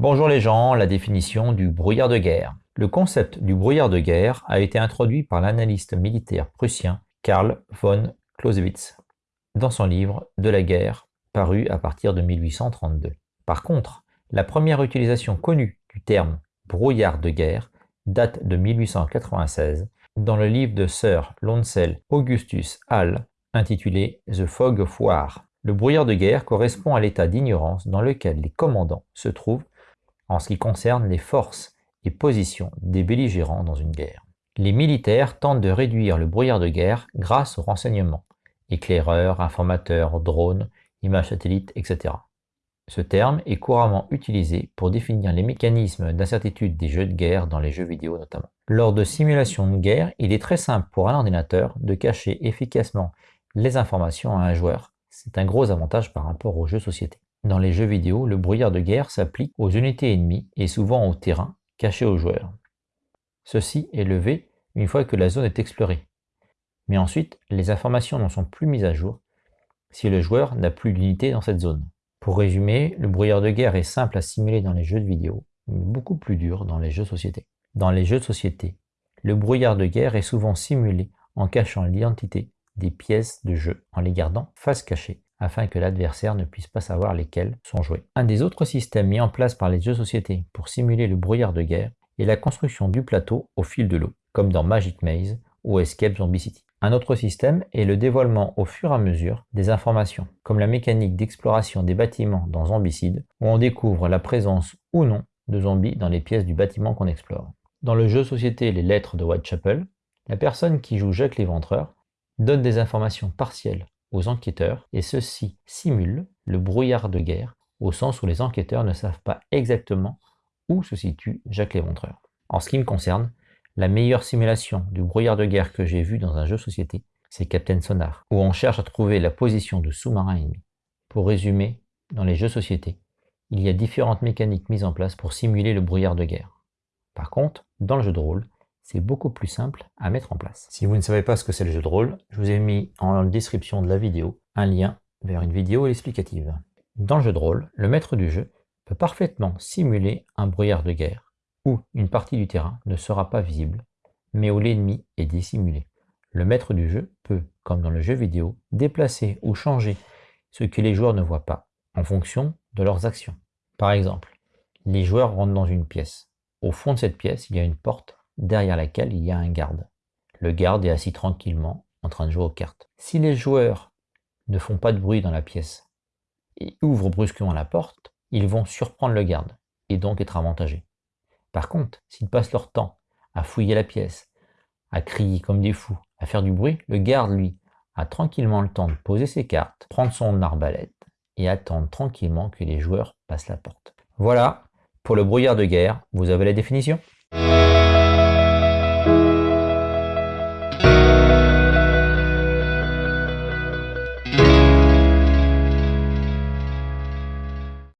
Bonjour les gens, la définition du brouillard de guerre. Le concept du brouillard de guerre a été introduit par l'analyste militaire prussien Karl von Clausewitz dans son livre De la guerre, paru à partir de 1832. Par contre, la première utilisation connue du terme brouillard de guerre date de 1896 dans le livre de Sir Lonsel Augustus Hall intitulé The Fog of War. Le brouillard de guerre correspond à l'état d'ignorance dans lequel les commandants se trouvent en ce qui concerne les forces et positions des belligérants dans une guerre. Les militaires tentent de réduire le brouillard de guerre grâce aux renseignements, éclaireurs, informateurs, drones, images satellites, etc. Ce terme est couramment utilisé pour définir les mécanismes d'incertitude des jeux de guerre dans les jeux vidéo notamment. Lors de simulations de guerre, il est très simple pour un ordinateur de cacher efficacement les informations à un joueur. C'est un gros avantage par rapport aux jeux société. Dans les jeux vidéo, le brouillard de guerre s'applique aux unités ennemies et souvent au terrain, caché aux joueurs. Ceci est levé une fois que la zone est explorée. Mais ensuite, les informations n'en sont plus mises à jour si le joueur n'a plus d'unité dans cette zone. Pour résumer, le brouillard de guerre est simple à simuler dans les jeux de vidéo, mais beaucoup plus dur dans les jeux société. Dans les jeux de société, le brouillard de guerre est souvent simulé en cachant l'identité des pièces de jeu, en les gardant face cachée afin que l'adversaire ne puisse pas savoir lesquels sont joués. Un des autres systèmes mis en place par les jeux société pour simuler le brouillard de guerre est la construction du plateau au fil de l'eau, comme dans Magic Maze ou Escape Zombie City. Un autre système est le dévoilement au fur et à mesure des informations, comme la mécanique d'exploration des bâtiments dans Zombicide, où on découvre la présence ou non de zombies dans les pièces du bâtiment qu'on explore. Dans le jeu société Les Lettres de Whitechapel, la personne qui joue Jacques l'Éventreur donne des informations partielles enquêteurs et ceci simule le brouillard de guerre au sens où les enquêteurs ne savent pas exactement où se situe Jacques l'Éventreur. En ce qui me concerne, la meilleure simulation du brouillard de guerre que j'ai vu dans un jeu société, c'est Captain Sonar, où on cherche à trouver la position de sous-marin ennemi. Pour résumer, dans les jeux société, il y a différentes mécaniques mises en place pour simuler le brouillard de guerre. Par contre, dans le jeu de rôle, c'est beaucoup plus simple à mettre en place. Si vous ne savez pas ce que c'est le jeu de rôle, je vous ai mis en description de la vidéo un lien vers une vidéo explicative. Dans le jeu de rôle, le maître du jeu peut parfaitement simuler un brouillard de guerre, où une partie du terrain ne sera pas visible, mais où l'ennemi est dissimulé. Le maître du jeu peut, comme dans le jeu vidéo, déplacer ou changer ce que les joueurs ne voient pas, en fonction de leurs actions. Par exemple, les joueurs rentrent dans une pièce. Au fond de cette pièce, il y a une porte derrière laquelle il y a un garde. Le garde est assis tranquillement en train de jouer aux cartes. Si les joueurs ne font pas de bruit dans la pièce et ouvrent brusquement la porte, ils vont surprendre le garde et donc être avantagés. Par contre, s'ils passent leur temps à fouiller la pièce, à crier comme des fous, à faire du bruit, le garde, lui, a tranquillement le temps de poser ses cartes, prendre son arbalète et attendre tranquillement que les joueurs passent la porte. Voilà, pour le brouillard de guerre, vous avez la définition?